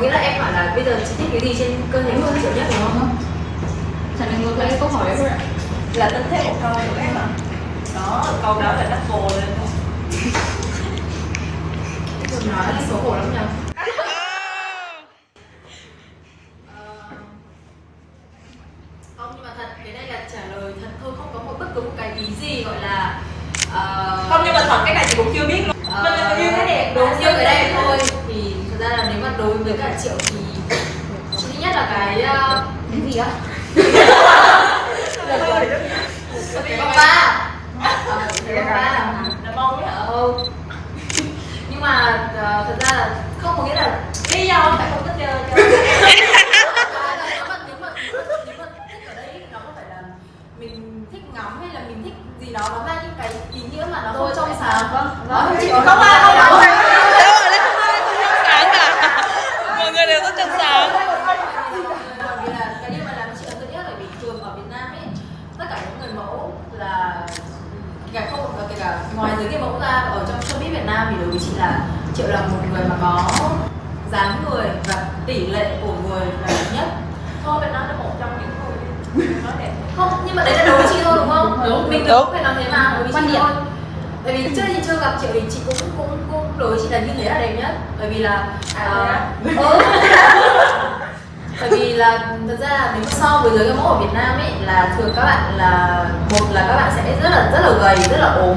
nghĩa là em hỏi là bây giờ chị thích cái gì trên cơ thể của triệu nhất đúng không? Trả lời ngược lại câu hỏi đấy ạ là tính thêm một câu nữa em ạ đó câu đó là vồ lên Đừng nói là xấu hổ lắm nhỉ? Ờ, Không nhưng mà thật cái này là trả lời thật thôi không có một bất cứ một cái ý gì gọi là ờ, không nhưng mà thật cái này chị cũng chưa biết luôn Ờ, mình là yêu cái đẹp đúng yêu cái đẹp thôi thì thật ra là nếu mà đối với cả triệu thì chị nghĩ nhất là cái ờ, cái gì á cái bông ba Ờ, cái bông ba là mong ấy hả ừ. nhưng mà ờ, thật ra là không có nghĩa là lý do tại không thích chơi chơi nếu mà nếu mà nếu mà thích ở đây nó không phải là mình thích ngắm hay là mình thích gì đó nó mang những cái ý nghĩa mà nó không trong sáng vâng vâng chị không ai không ai sáng cả mọi người đều rất trong sáng bởi vì là cái điều mà làm chị ấn tượng nhất bởi vì thường ở Việt Nam ấy tất cả những người mẫu là kể cả không kể cả ngoài giới người mẫu ra ở trong showbiz Việt Nam thì đối với chị là triệu là một người mà có dáng người và tỷ lệ của người là đẹp nhất thôi mình nói là một trong những người nói đẹp không nhưng mà đấy là đối với chị thôi đúng không Đúng. mình Đúng. cũng phải làm thế mà đối với Quan chị điểm. thôi tại vì trước khi chưa gặp triệu thì chị cũng cũng cũng đối với chị là như thế là đẹp nhất bởi vì là À, ờ, thế ừ. bởi vì là thật ra là nếu mà so với giới người mẫu ở Việt Nam ấy là thường các bạn là một là các bạn sẽ rất là rất là gầy rất là ốm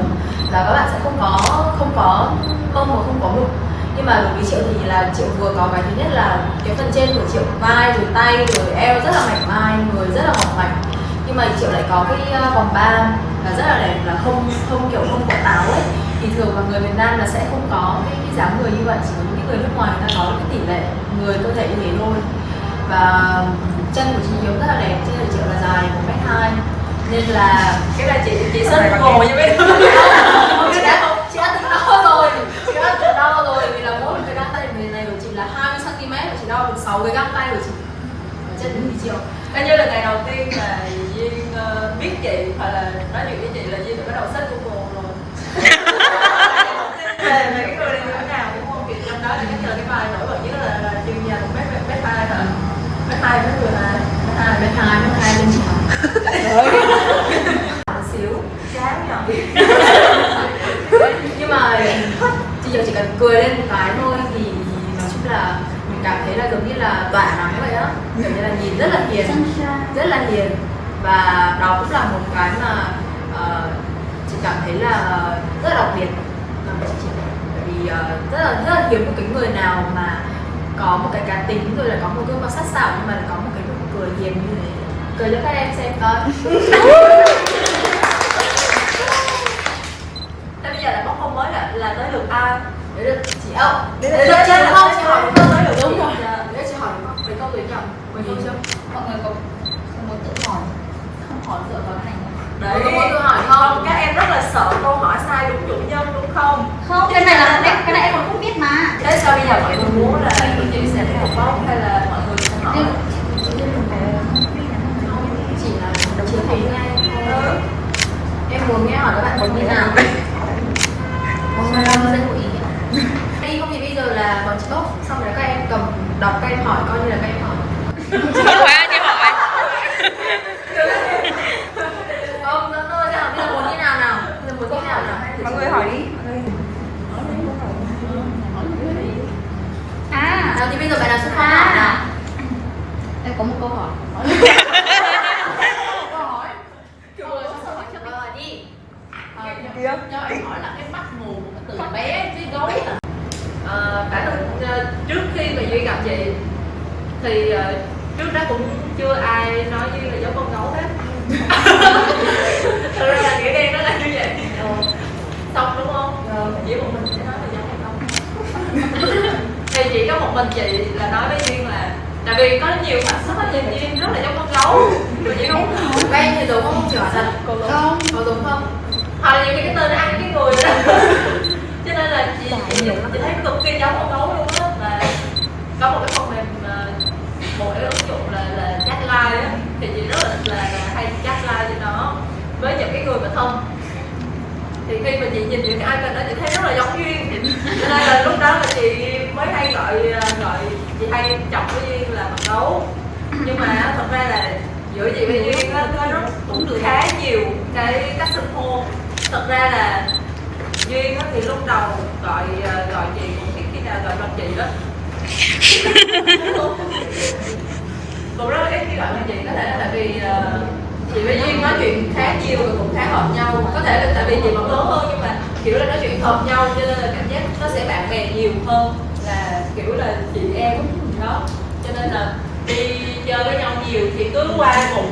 và các bạn sẽ không có không có mông và không có ngực nhưng mà đối với triệu thì là triệu vừa có cái thứ nhất là cái phần trên vai rồi tay rồi eo rất là mảnh mai người rất là mỏng mảnh. Nhưng mà triệu lại có cái ờ, vòng ba là rất là đẹp là không không kiểu không có táo ấy. Thì thường là người Việt Nam là sẽ không có cái, cái dáng người như vậy chỉ có những người nước ngoài người ta có cái tỷ lệ người cơ thể như thế thôi. Và chân của chị Hiếu rất là đẹp chân của triệu là dài một mét hai. Nên là cái này chị chị xin ngồi như mấy đứa chị đã chị đã từng đo rồi chị đã từng đo rồi vì là mỗi một cái găng tay này này của chị là 20 cm và chị đo được 6 cái găng tay của chị. Của chị Triệu Coi như là ngày đầu tiên là Duyên ờ, biết chị hoặc là nói chuyện với chị là Duyên đã bắt đầu search Google rồi. Về về cái người này như thế nào đúng không? Thì trong đó thì chắc là cái bài nổi bật nhất là, là Duyên dài một mét mét hai hả? Mét hai mét mười hai mét hai mét hai mét hai lên chị một xíu chán nhở nhưng mà chị Diệu chỉ cần cười lên một cái thôi thì, nói chung là cảm thấy là giống như là tỏa nắng vậy á. Kiểu như là nhìn rất là hiền rất là hiền. Và đó cũng là một cái mà ờ, chị cảm thấy là rất là đặc biệt. Bởi vì ờ, rất là rất là hiếm một cái người nào mà có một cái cá tính rồi là có một gương mặt sắc sảo nhưng mà có một cái nụ cười hiền như thế. Cười cho các em xem coi. Bây giờ là bóc không mới là là tới lượt ai? Đấy được chị ốc Đấy đấy là được chị không chị hỏi đúng không Tới lượt đúng rồi đấy chị hỏi đúng không mấy câu đấy nhầm mấy câu chưa Mọi người có có muốn tự hỏi Không hỏi dựa vào cái này không? Đấy. có muốn tôi hỏi Không, không các em rất là sợ câu hỏi sai đúng chủ nhân đúng không? Không, cái này là cái, cái này em còn không biết mà Thế sao bây giờ mọi người muốn là chị sẽ phải một bóc hay là mọi người sẽ hỏi? Chỉ là chỉ thấy nghe Ừ. em muốn nghe hỏi các bạn có như nào Hôm nay em sẽ có ý đi không thì bây giờ là bọn chị bốc xong rồi các em cầm đọc các em hỏi coi như là các em hỏi. Không phải ai đi hỏi. Không nữa thôi nào bây giờ muốn như nào nào? Bây giờ muốn như nào nào? Mọi người hỏi đi. À, nào thì bây giờ bạn nào xuất phát hỏi nào? À. Em có một câu hỏi Ờ, hỏi đi Cho em hỏi là cái mắt mù từ bé tới gối Ờ, bản thân ờ, trước khi mà Duy gặp chị thì ờ, trước đó cũng chưa ai nói Duy là giống con gấu hết. Thật ra là nghĩa đen nó là như vậy. Xong đúng không? Chỉ một mình sẽ nói là giống hay không Thì chỉ có một mình chị là nói với Duyên là Tại vì có nhiều xuất phát nhìn Duyên rất là giống con gấu Mà Duyên không em thì giống không chỉ hỏi Con gấu Không. Có giống không? Hoặc là nhiều khi cái tên ăn cái người đó. Cho nên là chị chị, chị thấy cực kỳ giống con gấu luôn á và có một cái phần mềm ờ, một cái ứng dụng là là chat live á thì chị rất là, là, là hay chat live cho nó với những cái người mà thân thì khi mà chị nhìn những cái icon đó chị thấy rất là giống duyên cho nên là lúc đó là chị mới hay gọi ờ, gọi chị hay chọc với duyên là mặt gấu nhưng mà thật ra là giữa chị và duyên á có rất cũng khá nhiều cái cách xưng hô. Thật ra là duyên á thì lúc đầu gọi ờ, gọi chị cũng ít khi nào gọi bằng chị đó. Cũng rất ít khi gọi bằng chị có thể là tại vì ờ, chị với duyên nói chuyện khá nhiều và cũng khá hợp nhau. Có thể là tại vì chị vẫn lớn hơn nhưng mà kiểu là nói chuyện hợp nhau cho nên là cảm giác nó sẽ bạn bè nhiều hơn là kiểu là chị em đó. Cho nên là đi chơi với nhau nhiều thì cứ qua một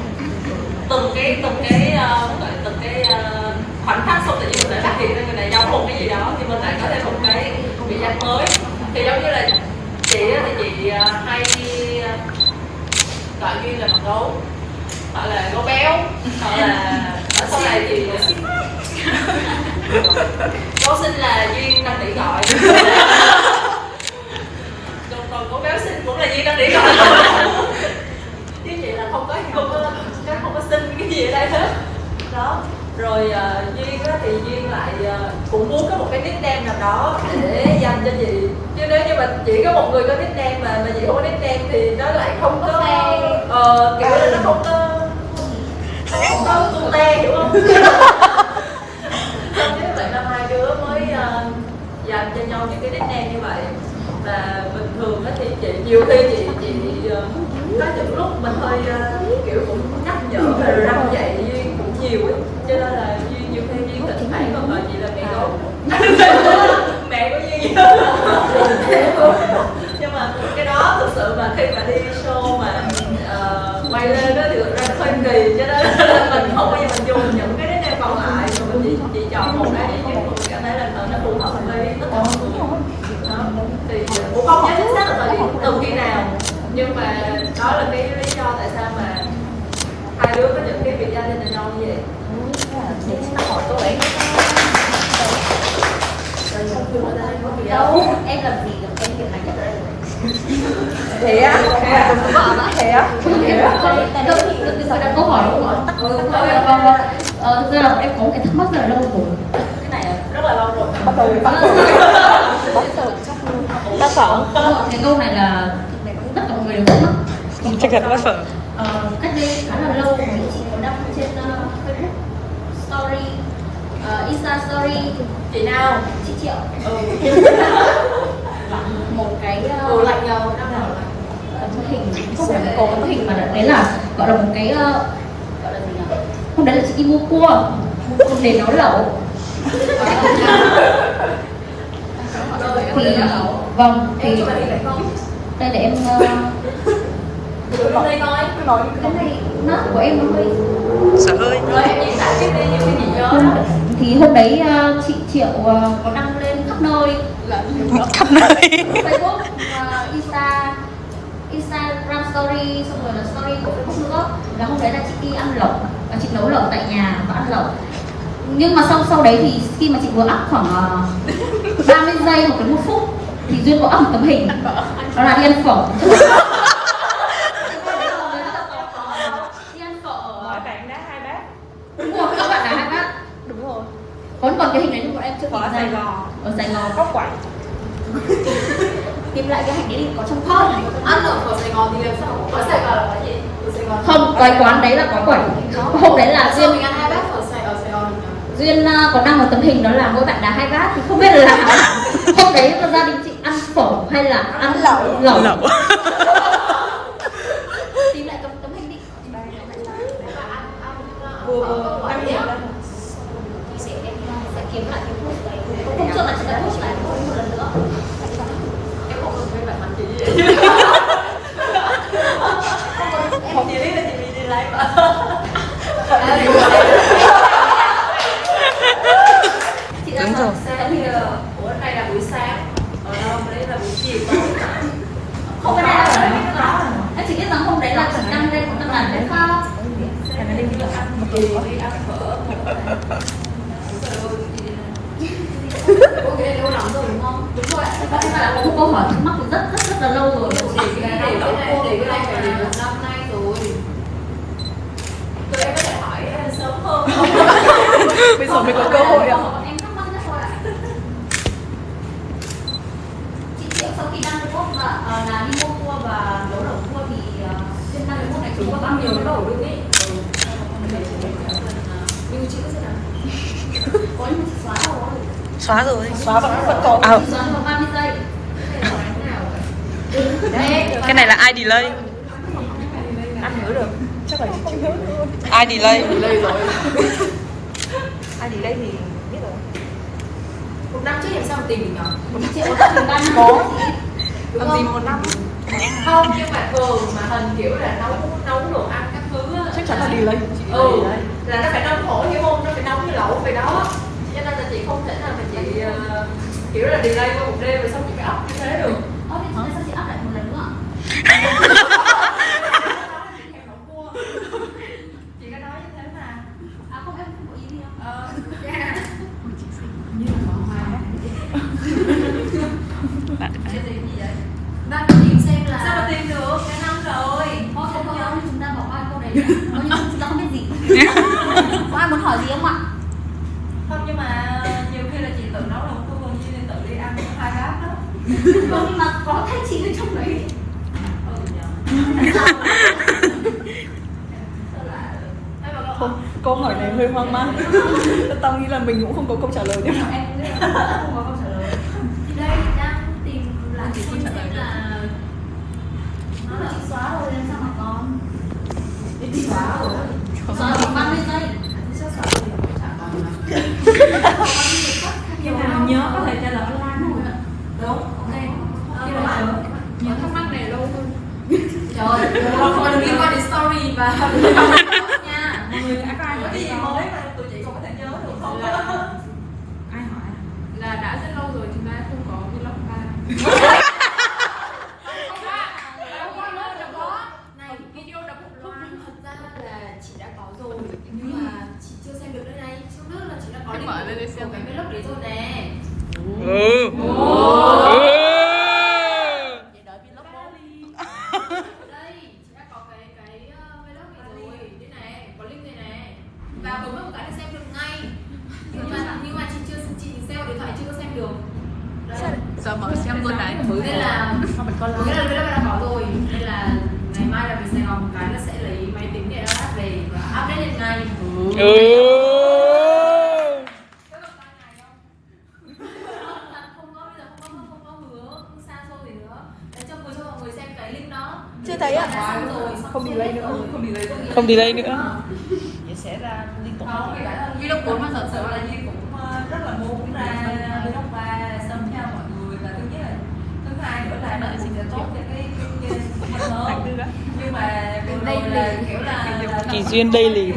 từng cái từng cái uh, gọi là từng cái uh, khoảnh khắc xong tự nhiên mình lại phát hiện ra người này giống một cái gì đó thì mình lại có thêm một cái vị danh mới. Thì giống như là chị thì chị uh, hay gọi duyên là mặt gấu gọi là gấu béo hoặc là ở sau này thì gấu xinh là duyên đang bị gọi còn còn gấu béo xinh cũng là duyên đang bị gọi chứ chị là không có không có cái không có xin cái gì ở đây hết. Đó. Rồi uh, duyên á, thì duyên lại uh, cũng muốn có một cái nickname nào đó để dành cho chị. Chứ nếu như mà chỉ có một người có nickname mà mà chị không có nickname thì nó lại không có ờ, kiểu là nó không có không có tung te hiểu không xong cái vậy năm hai đứa mới uh, dành cho nhau những cái nickname như vậy. Và bình thường á thì chị nhiều khi chị chị uh, có những lúc mình hơi uh, kiểu cũng nhắc nhở và răng dạy duyên cũng nhiều ấy. Cho nên là duyên nhiều khi duyên thỉnh thoảng còn gọi chị là mẹ gấu mẹ của duyên nhưng mà cái đó thực sự mà khi mà đi show mà uh, quay lên đó thì thực ra hơi kỳ. Cho nên là mình không bao giờ mình dùng những cái nét còn lại. Mà mình chỉ, chỉ chọn một cái duy nhất mình cảm thấy là ờ, nó phù hợp với tất cả mọi người đó thì cũng không nhớ chính xác là thời điểm từ khi nào nhưng mà đó là cái lý do tại sao mà hai đứa có những cái biệt danh dành cho nhau như vậy. Để xin hỏi cô ấy đâu em làm gì được em việc hành nhất đây thế á? Thế á? Thế á? Tự nhiên đặt câu hỏi đúng không? Ạ vâng ờ, thực ra là em có cái thắc mắc rất là lâu rồi. Cái này là rất là lâu rồi. Bắt đầu bắt đầu. Ta sợ. Cái câu này là người đều thắc mắc Chắc chắn bắt sợ Ờ, cách đây khá là lâu thì chị có đăng trên uh, Facebook story uh, Insta story chị nào? Chị Triệu. Ừ. Một cái uh, ừ lạnh năm nào ờ, tấm hình. Không phải có tấm hình mà đấy là gọi là một cái uh, gọi là gì nhỉ? Hôm đấy là chị đi mua cua. Để nấu lẩu. Thì vâng thì lại không? đây để em uh, lên đây coi cứ nói cái này nó của em nó hơi Sợ hơi. Rồi em diễn tả tiếp đi những cái gì đó thì hôm đấy uh, chị Triệu uh, có đăng lên khắp nơi. Khắp nơi. Facebook, uh, Insta, Instagram story, xong rồi là story của Facebook nữa. Là hôm đấy là chị đi ăn lẩu. Và chị nấu lẩu tại nhà và ăn lẩu. Nhưng mà sau sau đấy thì khi mà chị vừa up khoảng uh, 30 giây hoặc đến một phút thì duyên có up một tấm hình. Đó là đi ăn phở đi ăn phở ở bạn đá hai bát đúng rồi các bạn là hai bác đúng rồi còn cái hình đấy nhưng bọn em chưa tìm ở Sài Gòn. ở Sài Gòn. Góc quạnh tìm lại cái hình đấy đi có trong phone ăn ở ở Sài Gòn thì làm sao? Ở Sài Gòn là có gì? Ở Sài Gòn. Không cái quán đấy là có quẩy hôm đấy là duyên mình ăn hai bát ở Sài ở Sài Gòn duyên uh, có đăng một tấm hình đó là mỗi bạn đá hai bát thì không biết là hôm đấy là gia đình chị ăn phở hay là ăn lẩu. lẩu? Lẩu. Tìm lại tấm tấm hình đi. Vừa vừa năm điểm lên sẽ em uh, sẽ kiếm lại cái phút đấy hôm trước post lại một lần nữa em không cần phải bạn mặt chị em chỉ biết là chị bị đi lấy mà chị đang Đúng sáng thì ủa đây là buổi sáng ở đâu là buổi chiều không cái này là phải biết em chỉ biết rằng hôm đấy là chị đăng lên một tấm ảnh đấy không gì đi ăn phở Ok, lắm rồi đúng không? Đúng rồi ạ. thể là có một câu hỏi thắc mắc từ rất rất rất là lâu rồi Chị cái này cái này để cái này phải đến một năm nay rồi Tụi em có thể hỏi sớm hơn không? bây giờ mới có cơ hội ạ Em thắc mắc nhất thôi ạ Chị Triệu sau khi đăng cái post là, ờ, là đi mua cua chúng có bao nhiêu cái đầu đương ý ừ. nhưng chữ thế nào có nhưng mà chị xóa rồi Xóa rồi. Xóa vẫn vẫn có À, chị xóa trong vòng 30 giây. Đấy, cái này là ai delay? Ăn nhớ được. Chắc là chị chịu nhớ Ai delay? Lời rồi. Ai đây thì biết rồi. Một năm trước làm sao mà tìm được nhỉ chị có tận ba năm Có. làm gì không? một năm? Không nhưng mà thường mà hình kiểu là nấu nấu đồ ăn các thứ á, chắc chắn là đi lấy ừ là nó phải nóng hổi hiểu không nó phải nóng như lẩu về đó. Cho nên là chị không thể nào Ờ, kiểu là delay qua một đêm rồi xong chị phải up như thế được Ơ thì sao chị up lại một lần nữa ạ? chị có nói như thế mà À không em không có ý gì đâu ờ yeah. Chị tìm gì vậy? bạn có tìm xem là sao mà tìm được cái năm rồi Thôi thôi thôi thôi, chúng ta bỏ qua câu đấy Coi như chúng ta không biết gì Có ai muốn hỏi gì không ạ? không nhưng mà nhiều khi là chị tự nấu nấu tôi còn như tự đi ăn hai bát đó Không nhưng mà có thấy chị ở trong đấy ừ nhờ sao lại Ê, mà con- không câu hỏi này hơi hoang mang tao nghĩ là mình cũng không có câu trả lời nữa Em cũng biết là không có câu trả lời thì đây đang tìm là Chị xem không trả lời xem được. là Nó là chị xóa rồi làm sao mà còn chị xóa rồi Xóa ở vòng 30 giây chắc xóa rồi thì cũng chả còn mà Nhưng mà nhớ có thể trả lời online không ạ? đúng ok Ờ, nhưng mà mà nhớ những thắc mắc này lâu hơn trời ơi không đừng liên quan đến story và nha mọi người đã có ai gì không? Mới mà tụi chị không có thể nhớ được. Không là ai hỏi? Là đã rất lâu rồi chúng ta không có vlog ba. Này video đã một loan thật ra là chị đã có rồi nhưng mà chị chưa xem được đây này. Trước nước là chị đã có link mở lên để của xem. cái vlog đấy rồi nè. Ừ để đợi vlog bố đây chị đã có cái cái uh, vlog này rồi đây này có link đây này và bấm vào một cái là xem được ngay nhưng mà nhưng mà chị chưa chị xem vào điện thoại chưa có xem được Đây. giờ mở xem luôn này nên là nghĩa là vlog đã có rồi nên là ngày mai là về Sài Gòn một cái là sẽ lấy máy tính để upload về và update lên ngay Ừ không có bây giờ không có không có hứa không xa xôi gì nữa để cho người cho mọi người xem cái link đó. Chưa thấy ạ? Không xuôi delay nữa. không Không delay nữa. Vậy sẽ ra liên tục. Không đã vlog bốn mà thật sự là Nhi cũng ờ, rất là muốn ra vlog ba xong theo mọi người. Là thứ nhất là thứ hai nữa là đợi sinh tốt cho cái hơn. Nhưng mà rồi là kiểu là Kỳ duyên daily.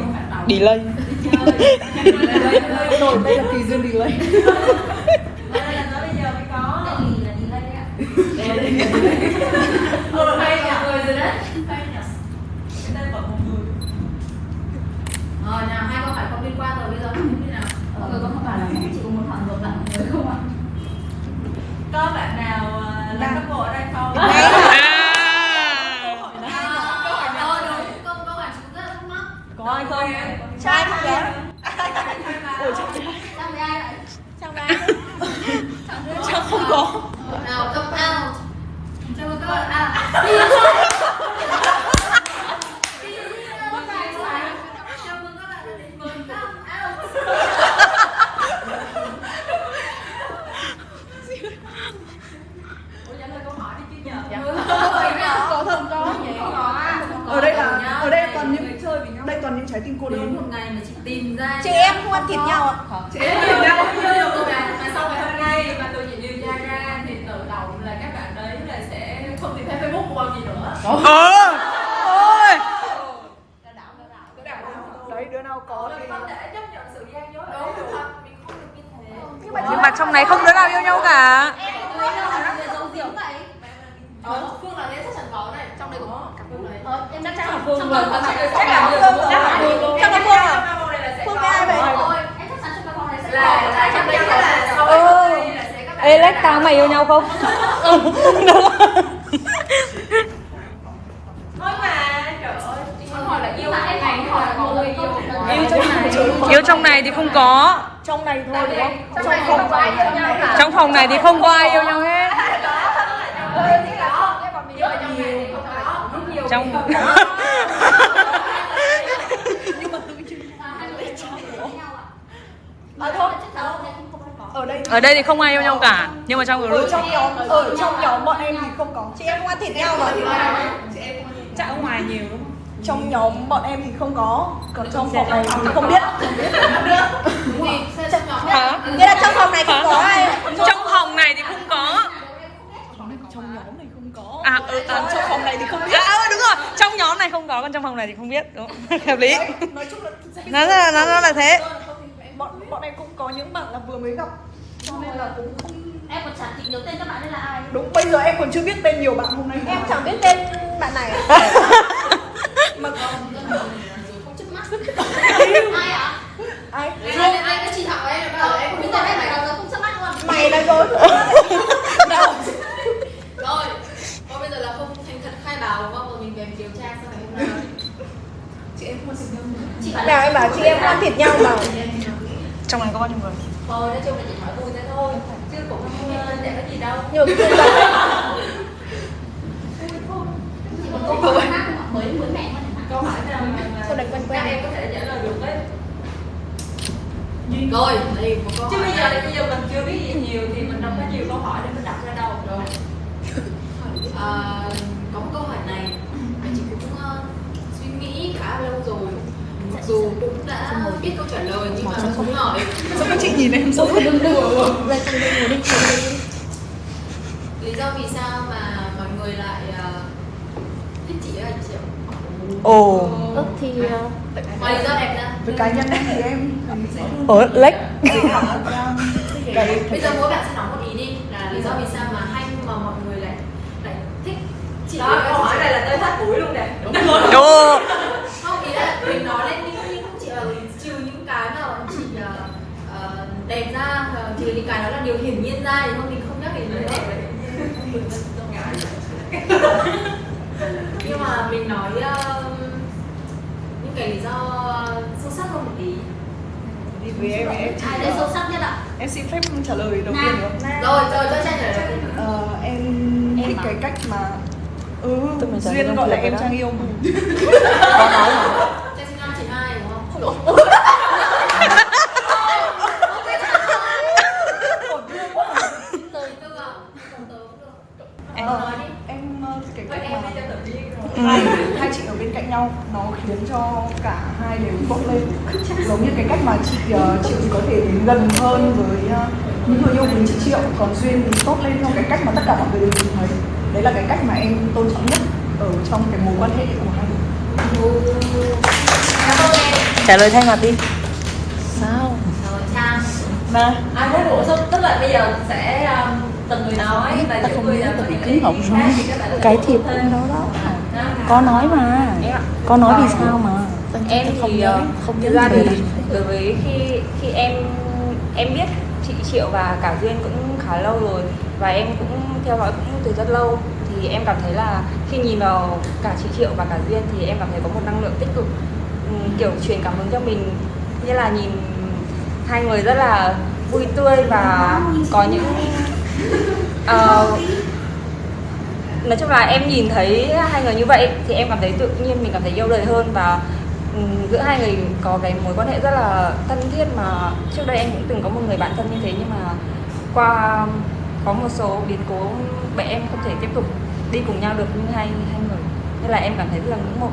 Delay. Rồi đây là kỳ duyên delay. Đây là tới bây giờ mới có. Đây là delay ạ ừ hay nhỉ người rồi đấy hay nhỉ cái tên vẫn một người ờ nào hai câu hỏi không liên quan rồi bây giờ không như nào. Mọi người có không bảo là chị có muốn hỏi ngược lại mọi người không ạ? có bạn nào ờ, là các bộ ở đây không À ờ đúng câu câu hỏi chúng rất là thắc mắc có ai không trai không vậy ôi chắc Sang với ai vậy? chắc không có nào come out chào mừng các bạn à chào mừng các bạn đã đến với come out ủa trả lời câu hỏi đi chứ nhờ có thật có ở đây là ở đây toàn những đây toàn những trái tim cô đến đơn một ngày mà chị tìm ra chị em không ăn thịt nhau ạ chị em tìm ra chưa được rồi mà mà sau ngày hôm nay mà tụi chị điều tra ra thì tự động là các bạn đấy là sẽ không tìm thấy facebook của gì nữa Ờ Ôi đấy đứa nào có thì không thể chấp nhận sự gian dối đúng đấy thật mình không được như thế Nhưng mà trong này không đứa nào yêu nhau cả Em có người nào là người giống Diễm vậy? ờ phương là nghe chắc chắn có này trong đây có cả phương đấy Ờ, em chắc chắn là phương là chắc là phương chắc là phương Chắc là Phương à? trong này là sẽ Phương có với ai vậy? Ôi, em chắc chắn trong cái vòng này sẽ là có là trong đây là sau Ừ. đây là sẽ các bạn Ê Lex tao mày yêu không? thôi mà trời ơi chị muốn hỏi là yêu hỏi mọi mọi người yêu yêu yêu trong này Yêu trong này thì không có trong này thôi đúng không trong này không có ai yêu nhau cả Trong phòng này thì không có ai yêu nhau hết Ừ, trong này thì không có. Rất nhiều Trong người không có. Ở đây thì không ai yêu nhau cả nhưng mà trong ở group. trong nhóm ở trong nhóm bọn em thì không có. Chị em không ăn thịt nhau mà. Chắc ở ngoài nhiều đúng không? Trong nhóm bọn em thì không có. Còn trong phòng này thì không biết. Đúng gì? Sao trong nhóm hả? nghĩa là trong phòng này không có ai. Trong phòng này thì không có. Trong nhóm này không có. À, ừ, à trong phòng này thì không biết. À, ừ, đúng rồi. Trong nhóm này không có còn trong phòng này thì không biết. Đúng. Hợp lý. Nói chung là nó là nó, nó là thế. Bọn bọn em cũng có những bạn là vừa mới gặp cho nên là cũng không em còn chẳng nhớ tên các bạn đây là ai. Đúng bây giờ em còn chưa biết tên nhiều bạn hôm nay. Em chẳng biết tên bạn này. Mà không trước mắt. Ai ạ? Ai? Rồi anh cái chị Thảo em bảo là em không biết bây giờ tên phải giờ không sắp mắt luôn. Mày là rồi. Đâu? Rồi Còn bây giờ là không thành thật khai báo đúng không? Rồi mình về điều tra sau ngày hôm nay. Chị em không thịt nhau chị bảo nào em bảo chị em không ăn thịt nhau. mà. Trong này có bao nhiêu người? Thôi nói chung là chị hỏi vui thế thôi chứ cũng không ờ, để có gì đâu. Nhưng mà còn câu hỏi khác không ạ? mới mới mẹ câu hỏi nào mà, Câu này quen quen. các em có thể trả lời được ấy Rồi, đây một câu chứ bây giờ bây giờ mình chưa biết gì nhiều thì mình đâu có nhiều câu hỏi để mình đặt ra đâu. Rồi. À, Có một câu hỏi này. Mà chị cũng uh, suy nghĩ khá lâu rồi. Mặc dù cũng đã biết câu trả lời nhưng mà không hỏi. Sao các chị nhìn em giống đừng đừng ngồi đi vì sao mà mọi người lại ờ, thích chị ấy chị ạ? ồ. Ơ thì ờ, Ngoài lý do đẹp ra. Với cá nhân em thì em ồ lếch cái Bây giờ mỗi bạn sẽ nói một ý đi là lý do vì sao mà hay mà mọi người lại lại thích chị. Đó câu hỏi này là tới hết buổi luôn nè. Ồ. Không ý là mình nói lên những những chị ờ, trừ những cái mà bọn chị ờ, ờ, đẹp ra ờ, trừ những cái đó là điều hiển nhiên ra thì không mình không nhắc đến nữa nhưng mà mình nói ờ, những cái lý do sâu sắc hơn một tí. Thì với em em ai đây sâu sắc nhất ạ? em xin phép trả lời đầu tiên được không? rồi rồi cho trang trả lời. Ờ, em Em thích à? cái cách mà ừ duyên gọi là em trang yêu mà trang sinh năm chín hai đúng không Tư à? Không tớ cũng Nói đi. em ờ, cái cách mà rồi hai hai chị ở bên cạnh nhau nó khiến cho cả hai đều bốc lên. Giống như cái cách mà chị ờ, chị có thể đến gần hơn với ờ, những người yêu của chị triệu. Còn duyên thì tốt lên theo cái cách mà tất cả mọi người đều nhìn thấy. Đấy là cái cách mà em tôn trọng nhất ở trong cái mối quan hệ của hai người. Trả lời thay mặt đi. Sao Trang. mà ai muốn bổ sung? Tức là bây giờ sẽ từng người nói kiến khác thì các bạn có thể cái thiệp thêm. đó đó. có nói mà. Có nói vì sao mà? Em thì ờ, thực ra thì đối với khi khi em em biết chị Triệu và cả Duyên cũng khá lâu rồi và em cũng theo dõi cũng từ rất lâu thì em cảm thấy là khi nhìn vào cả chị Triệu và cả Duyên thì em cảm thấy có một năng lượng tích cực ừm, kiểu truyền cảm hứng cho mình. Như là nhìn hai người rất là vui tươi và có những uh, nói chung là em nhìn thấy hai người như vậy thì em cảm thấy tự nhiên mình cảm thấy yêu đời hơn và ừ, giữa hai người có cái mối quan hệ rất là thân thiết mà trước đây em cũng từng có một người bạn thân như thế nhưng mà qua có một số biến cố mẹ em không thể tiếp tục đi cùng nhau được như hai hai người. Nên là em cảm thấy rất là ngưỡng mộ.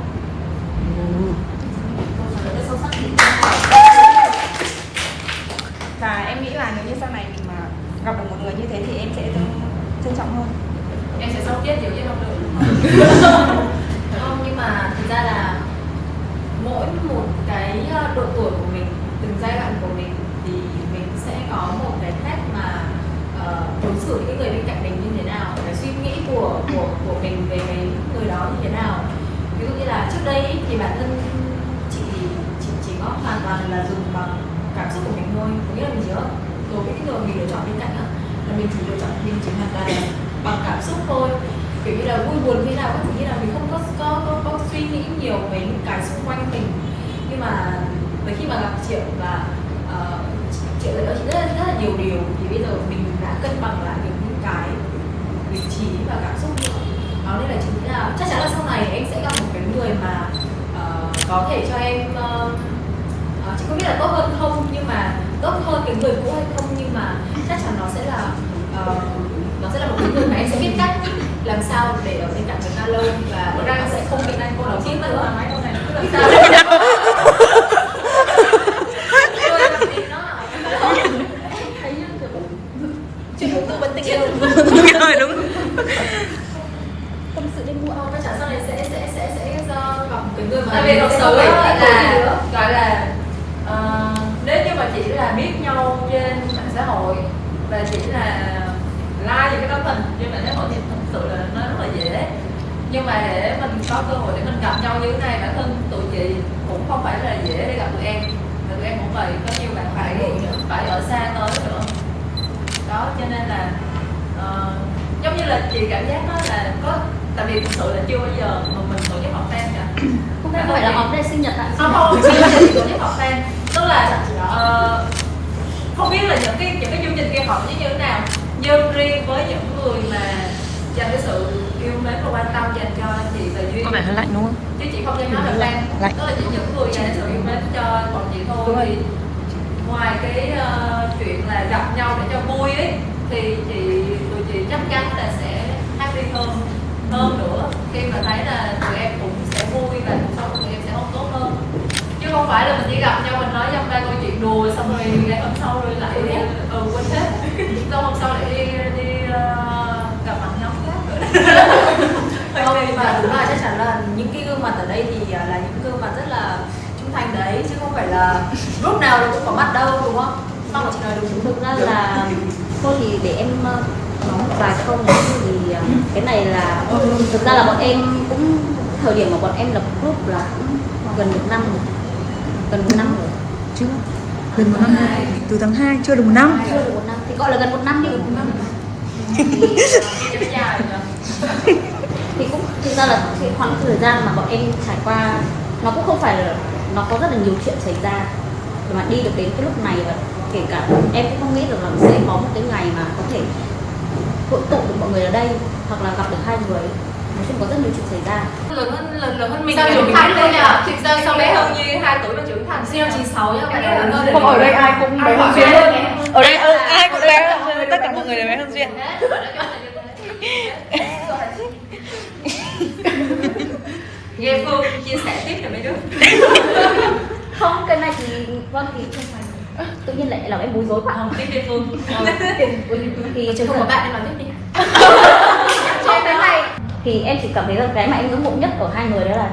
Và em nghĩ là nếu như sau này mình mà gặp được một người như thế thì em sẽ trân, trọng hơn. Em sẽ sống chết nhiều chứ không được không nhưng mà thực ra là mỗi một cái ờ, độ tuổi của mình từng giai đoạn của mình thì mình sẽ có một cái cách mà ờ, đối xử với những người bên cạnh mình như thế nào cái suy nghĩ của của của mình về cái người đó như thế nào. Ví dụ như là trước đây thì bản thân chị chị chỉ có hoàn toàn là dùng bằng cảm xúc của mình thôi có nghĩa là mình chỉ có đối với những người mình lựa chọn bên cạnh á là mình chỉ lựa chọn mình chỉ hoàn toàn là bằng cảm xúc thôi. Kiểu như là vui buồn thế nào các thứ như là mình không có có có, có suy nghĩ nhiều về những cái xung quanh mình. Nhưng mà với khi mà gặp triệu và uh, ờ, triệu dạy chị rất là, rất là nhiều điều. Thì bây giờ mình đã cân bằng lại được những cái vị trí và cảm xúc nữa đó nên là chính là chắc chắn là sau này em sẽ gặp một cái người mà uh, có thể cho em uh, chị không biết là tốt hơn không nhưng mà tốt hơn cái người cũ hay không? Nhưng mà chắc chắn nó sẽ là ờ, nó sẽ là một cái người mà em sẽ biết cách làm sao để ở bên cạnh người ta lâu và ra nó nó sẽ không không bị anh cô tiên tới nữa là mấy câu này. Nó cứ làm sao? yêu rồi đúng tâm sự muộn không chắc chắn sau này sẽ sẽ sẽ sẽ do gặp cái người mà không phải á là là gọi là ờ, nếu như mà chỉ là biết nhau trên mạng xã hội và chỉ là like những cái tấm hình trên mạng xã hội thì thật sự là nó rất là dễ. Nhưng mà để mình có cơ hội để mình gặp nhau như thế này bản thân tụi chị cũng không phải là dễ để gặp tụi em. Và tụi em cũng vậy có nhiều bạn phải phải ở xa tới nữa. Đó cho nên là ờ, giống như là chị cảm giác đó là có tại vì thực sự là chưa bao giờ mà mình tổ chức họp fan cả. Không phải là họp đây sinh nhật ạ không không chưa bao giờ chị tổ chức họp fan. Tức là ờ, không biết là những cái những cái chương trình kia họ như thế nào. Nhưng riêng với những người mà dành cái sự yêu mến và quan tâm dành cho chị và duyên có vẻ hơi lạnh đúng không? Chứ chị không nên nói là fan Lạnh. tức là chỉ những người dành sự yêu mến cho bọn chị thôi. Thì ngoài cái ờ, chuyện là gặp nhau để cho vui ấy thì chị tụi chị chắc chắn là sẽ happy hơn hơn nữa. Khi mà thấy là tụi em cũng sẽ vui và cuộc sống của tụi em sẽ không tốt hơn chứ không phải là mình chỉ gặp nhau mình nói dăm ba câu chuyện đùa xong rồi ngày hôm sau rồi lại đi ừ quên hết. Xong hôm sau lại đi đi ờ, gặp mặt nhóm khác nữa. Không nhưng mà đúng là chắc chắn là những cái gương mặt ở đây thì à, là những gương mặt rất là trung thành đấy chứ không phải là lúc nào nó cũng có mặt đâu đúng không? Xong rồi chị nói đúng. Thực ra là thôi thì để em ờ, nói một vài câu nữa thì ờ, cái này là thực ra là bọn em cũng thời điểm mà bọn em lập group là cũng gần một năm rồi gần một năm rồi. Chưa? Gần một năm. Từ tháng 2 chưa được một năm. Chưa được một năm. Thì gọi là gần một năm đi. Một năm. Thì, cũng thực ra là cái khoảng thời gian mà bọn em trải qua nó cũng không phải là nó có rất là nhiều chuyện xảy ra. Để mà đi được đến cái lúc này và kể cả em cũng không nghĩ được là sẽ có một cái ngày mà có thể hội tụ được mọi người ở đây hoặc là gặp được hai người nói chung có rất nhiều chuyện xảy ra. Lớn hơn lớn, lớn hơn mình Sao trưởng mình thành biết đấy nhỉ? nhỉ sao sao bé hơn như hai tuổi mà trưởng thành. Sinh năm 96 nhá bạn lớn hơn Không ở đây ai cũng bé hơn duyên. ở đây ừ, ai cũng bé hơn. Duyên, tất cả mọi người đều bé hơn duyên. Nghe phương chia sẻ tiếp cho mấy đứa. Không cái này thì vâng thì không phải. Tự nhiên lại làm em bối rối quá. Không đi phương. Thì thực không ra có bạn em nói tiếp đi thì em chỉ cảm thấy là cái mà em ngưỡng mộ nhất ở hai người đó là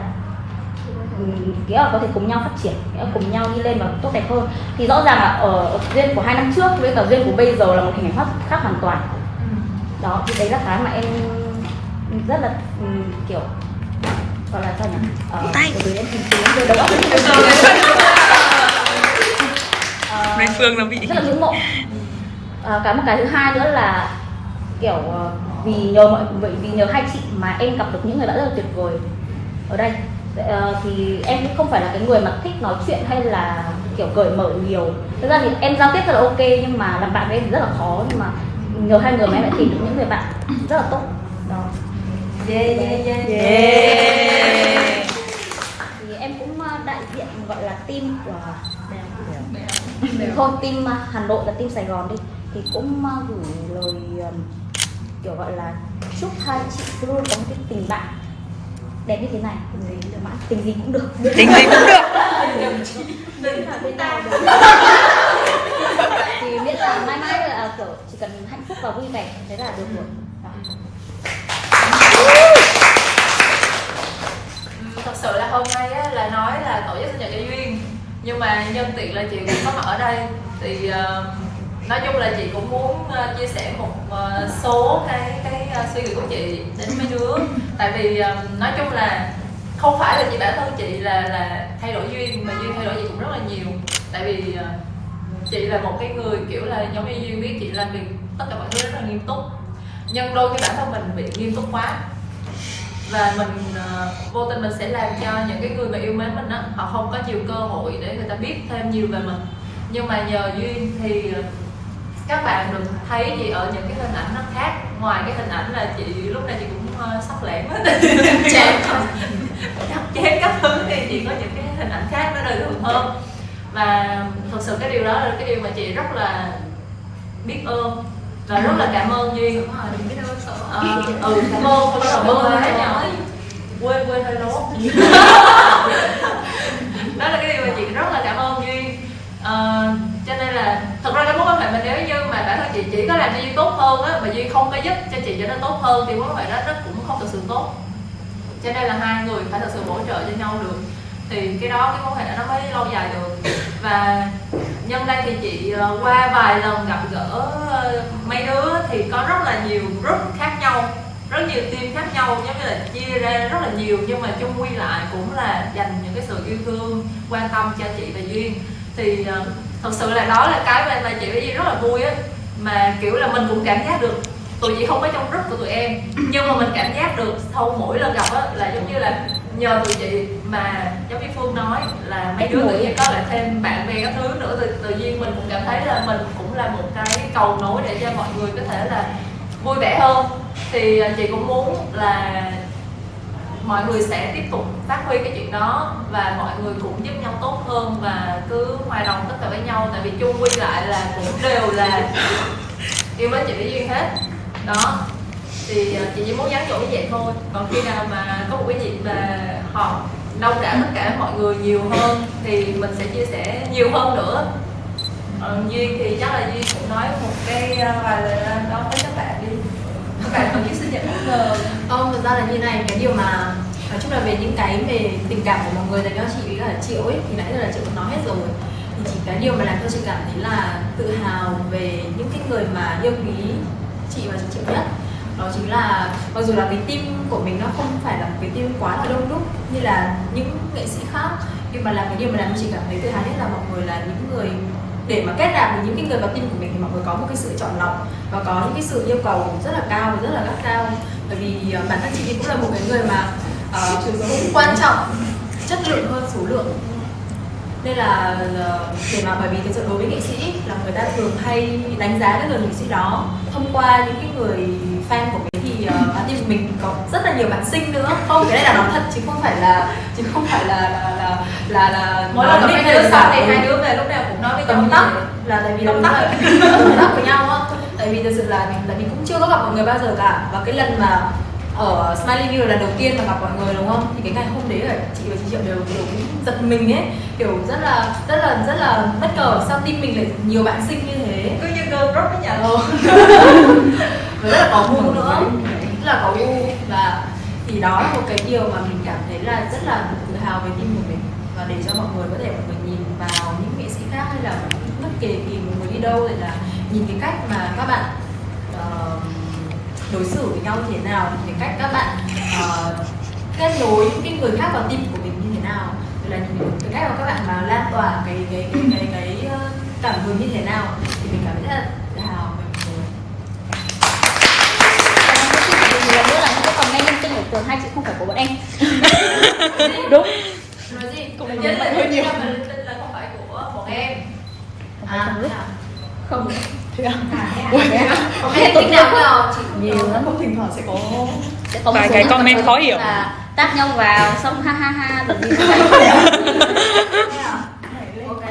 ừm, nghĩa là có thể cùng nhau phát triển nghĩa là cùng nhau đi lên và tốt đẹp hơn. Thì rõ ràng là ở, duyên của hai năm trước với cả duyên của bây giờ là một hình ảnh khác, hoàn toàn. Đó thì đấy là cái mà em rất là ừm, kiểu gọi là sao nhỉ? Ờ, Tay. từ em tìm kiếm từ đầu óc Nên Phương nó bị rất là ngưỡng mộ. À, cái một cái thứ hai nữa là kiểu ờ, vì nhờ mọi vậy vì nhờ hai chị mà em gặp được những người đã rất là tuyệt vời ở đây. Ờ, thì em cũng không phải là cái người mà thích nói chuyện hay là kiểu cởi mở nhiều. Thực ra thì em giao tiếp rất là ok nhưng mà làm bạn với em thì rất là khó. Nhưng mà nhờ hai người mà em đã tìm được những người bạn rất là tốt. Đó. Yeah yeah yeah yeah. thì em cũng ờ, đại diện gọi là team của thôi team ờ, Hà Nội và team Sài Gòn đi. Thì cũng gửi lời kiểu gọi là chúc hai chị luôn có một cái tình bạn đẹp như thế này tình gì được tình gì cũng được tính gì cũng được Đừng là bên nào được. thì miễn là mãi mãi là kiểu chỉ cần hạnh phúc và vui vẻ thế là được rồi Đó. Thật sự là hôm nay á, là nói là tổ chức sinh nhật cho duyên nhưng mà nhân tiện là chị cũng có mặt ở đây thì ờ, nói chung là chị cũng muốn ờ, chia sẻ một ờ, số cái cái ờ, suy nghĩ của chị đến mấy đứa. Tại vì nói chung là không phải là chị bản thân chị là là thay đổi duyên mà duyên thay đổi chị cũng rất là nhiều. Tại vì chị là một cái người kiểu là giống như duyên biết chị làm việc tất cả mọi thứ rất là nghiêm túc. Nhưng đôi khi bản thân mình bị nghiêm túc quá và mình uh, vô tình mình sẽ làm cho những cái người mà yêu mến mình á họ không có nhiều cơ hội để người ta biết thêm nhiều về mình. Nhưng mà nhờ duyên thì các bạn được thấy chị ở những cái hình ảnh nó khác. Ngoài cái hình ảnh là chị lúc này chị cũng uh, sắc lẻm hết chém chém các thứ thì chị có những cái hình ảnh khác nó đời thường hơn và thật sự cái điều đó là cái điều mà chị rất là biết ơn và rất là cảm ơn duyên. Đúng rồi, đừng biết đâu sợ Ờ, ừ cảm ơn không cảm ơn. Quá. Nhỏ. Quên quên hơi lố đó là cái điều mà chị rất là cảm ơn duyên. Ờ, cho nên là thật ra cái mối quan hệ mình nếu như chị chỉ có làm cho duy tốt hơn á mà duy không có giúp cho chị trở nên tốt hơn thì mối quan hệ đó nó cũng không thực sự tốt. Cho nên là hai người phải thật sự hỗ trợ cho nhau được. Thì cái đó cái mối quan hệ đó nó mới lâu dài được. Và nhân đây thì chị ờ, qua vài lần gặp gỡ ờ, mấy đứa thì có rất là nhiều group khác nhau rất nhiều team khác nhau giống như là chia ra rất là nhiều nhưng mà chung quy lại cũng là dành những cái sự yêu thương quan tâm cho chị và duyên. Thì ờ, thật sự là đó là cái mà, mà chị với duyên rất là vui á mà kiểu là mình cũng cảm giác được tụi chị không có trong group của tụi em nhưng mà mình cảm giác được sau mỗi lần gặp á là giống như là nhờ tụi chị mà giống như phương nói là mấy đứa tự nhiên có lại thêm bạn bè các thứ nữa. Tự, tự nhiên mình cũng cảm thấy là mình cũng là một cái cầu nối để cho mọi người có thể là vui vẻ hơn. Thì à, chị cũng muốn là mọi người sẽ tiếp tục phát huy cái chuyện đó và mọi người cũng giúp nhau tốt hơn và cứ hòa đồng tất cả với nhau. Tại vì chung quy lại là cũng đều là yêu mến chị Mỹ duyên hết. Đó. Thì ờ, chị chỉ muốn nhắn nhủ như vậy thôi. Còn khi nào mà có một cái dịp mà họ đông đảo tất cả mọi người nhiều hơn thì mình sẽ chia sẻ nhiều hơn nữa. Ờ, duyên thì chắc là duyên cũng nói một cái ờ, vài lời đó với các bạn đi bạn còn chiếc sinh nhật bất ngờ. Vâng, không, thực ra là như này, cái điều mà nói chung là về những cái về tình cảm của mọi người dành cho chị với cả Triệu ấy thì nãy giờ là chị cũng nói hết rồi. Thì chỉ cái điều mà làm cho chị cảm thấy là tự hào về những cái người mà yêu quý chị và chị Triệu nhất đó chính là mặc dù là cái team của mình nó không phải là một cái team quá là đông đúc như là những nghệ sĩ khác nhưng mà là cái điều mà làm cho chị cảm thấy tự hào nhất là mọi người là những người để mà kết nạp được những cái người vào team của mình thì mọi người có một cái sự chọn lọc và có những cái sự yêu cầu rất là cao và rất là gắt cao bởi vì ờ, bản thân chị cũng là một cái người mà uh, cũng quan trọng chất lượng hơn số lượng. Nên là ờ, để mà bởi vì thực sự đối với nghệ sĩ là người ta thường hay đánh giá cái người nghệ sĩ đó thông qua những cái người fan của mình team của mình có rất là nhiều bạn sinh nữa. Không cái này là nói thật chứ không phải là chứ không phải là là là là, là mỗi lần gặp hai đứa xong thì hai đứa về lúc nào cũng nói với tắt. vậy. là tại vì là tóm tắt với nhau á. Tại vì thực sự là mình là mình cũng chưa có gặp mọi người bao giờ cả. Và cái lần mà ở Smiley View là lần đầu tiên mà gặp mọi người đúng không? Thì cái ngày hôm đấy là chị và chị Triệu đều đều cũng giật mình ấy. Kiểu rất là rất là rất là bất ngờ sao team mình lại nhiều bạn sinh như thế. Cứ như girl group với nhà Ờ. rất là có gu nữa rất là có u và thì đó là một cái điều mà mình cảm thấy là rất là tự hào về team của mình. Và để cho mọi người có thể mọi người nhìn vào những nghệ sĩ khác hay là bất kể kỳ một người đi đâu thì là nhìn cái cách mà các bạn uh, đối xử với nhau như thế nào cái cách các bạn uh, kết nối những cái người khác vào team của mình như thế nào rồi là nhìn cái cách mà các bạn mà lan tỏa cái cái cái cái, cái, ờ, cảm hứng như thế nào thì mình cảm thấy rất là tự hào về mọi người một lần nữa là những cái tinh ở tường hai chữ không phải của bọn em. Đúng. Nói gì? Cũng đúng. là vậy hơi nhiều. là không phải của bọn em. À, thế à? không thế à Có cái tính nào nào chị nhiều lắm. không thỉnh thoảng sẽ có sẽ có Vài cái comment khó hiểu. là tát nhau vào xong ha ha ha ok.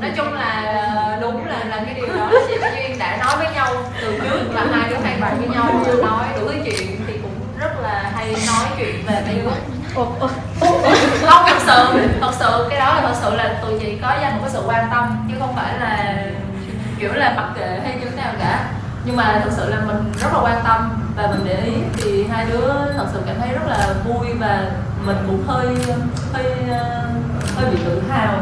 Nói chung là ờ, đúng là là cái điều đó. Chị và duyên đã nói với nhau từ trước là hai đứa hay bàn với nhau nói đủ thứ chuyện thì cũng rất là hay nói chuyện về mấy đứa không thật sự thật sự cái đó là thật sự là tụi chị có dành một cái sự quan tâm chứ không phải là kiểu là mặc kệ hay như thế nào cả. Nhưng mà thật sự là mình rất là quan tâm và mình để ý thì hai đứa thật sự cảm thấy rất là vui và mình cũng hơi hơi ờ, hơi bị tự hào.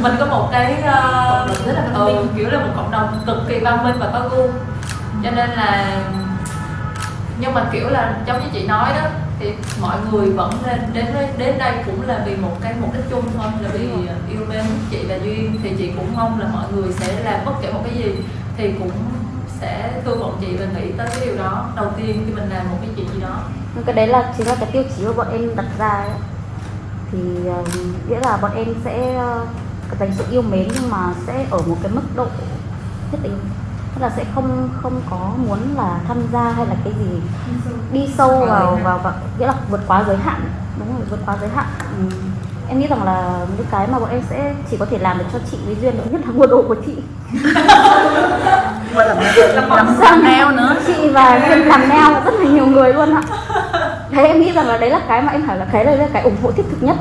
Mình có một cái đồng rất là ừ, kiểu là một cộng đồng cực kỳ văn minh và có gu. Cho nên là nhưng mà kiểu là giống như chị nói đó thì mọi người vẫn lên đến đến đây cũng là vì một cái mục đích chung thôi là vì yêu mến chị và duyên thì chị cũng mong là mọi người sẽ làm bất kể một cái gì thì cũng sẽ thương bọn chị và nghĩ tới cái điều đó. Đầu tiên khi mình làm một cái chuyện gì đó. Cái đấy là chính là cái tiêu chí mà bọn em đặt ra ấy. thì uh, nghĩa là bọn em sẽ uh, dành sự yêu mến nhưng mà sẽ ở một cái mức độ nhất định tức là sẽ không không có muốn là tham gia hay là cái gì đi sâu vào vào, vào nghĩa là vượt quá giới hạn. Đúng rồi vượt quá giới hạn. Ừ. em nghĩ rằng là những cái mà bọn em sẽ chỉ có thể làm được cho chị với duyên nhất là mua đồ của chị. Và làm làm neo nữa. Chị và duyên làm neo rất là nhiều người luôn ạ. Thế em nghĩ rằng là đấy là cái mà em hỏi là cái đấy là cái ủng hộ thiết thực nhất.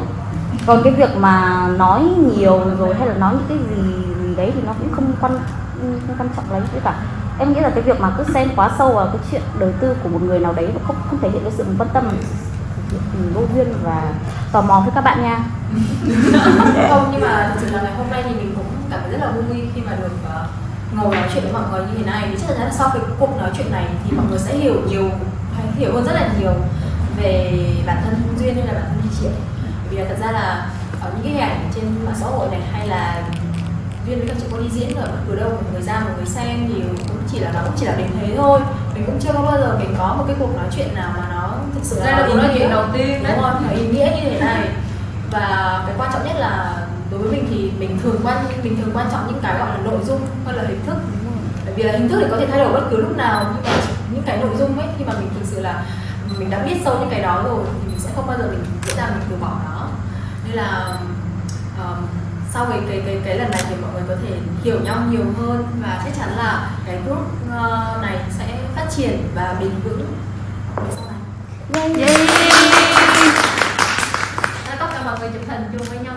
Còn cái việc mà nói nhiều rồi hay là nói những cái gì, gì đấy thì nó cũng không quan không quan trọng lấy cả. Em nghĩ là cái việc mà cứ xem quá sâu vào cái chuyện đời tư của một người nào đấy và không không thể hiện cái sự quan tâm ừ, vô duyên và tò mò với các bạn nha. Không, nhưng mà thực sự là ngày hôm nay thì mình cũng cảm thấy rất là vui khi mà được ờ, ngồi nói chuyện với mọi người như thế này. Thì chắc chắn là sau cái cuộc nói chuyện này thì mọi người sẽ hiểu nhiều, hay hiểu hơn rất là nhiều về bản thân duyên hay là bản thân đi triệu. Vì là thật ra là ở những cái hình ảnh trên mạng xã hội này hay là duyên với các chị cô đi diễn ở bất cứ đâu một người ra một người xem thì cũng chỉ là nó cũng chỉ là đến thế thôi. Mình cũng chưa có bao giờ mình có một cái cuộc nói chuyện nào mà nó thực sự là cuộc nói chuyện đầu tiên đấy. nó ý nghĩa như thế này. Và cái quan trọng nhất là đối với mình thì mình thường quan mình thường quan trọng những cái gọi là nội dung hơn là hình thức. Bởi vì là hình thức thì có thể thay đổi bất cứ lúc nào nhưng mà những cái nội dung ấy khi mà mình thực sự là mình đã biết sâu những cái đó rồi thì mình sẽ không bao giờ mình dễ dàng mình từ bỏ nó. Nên là um, sau cái cái cái cái lần này thì mọi người có thể hiểu nhau nhiều hơn và chắc chắn là cái group uh, này sẽ phát triển và bền vững. Sau này. tất cả mọi người chụp hình chung với nhau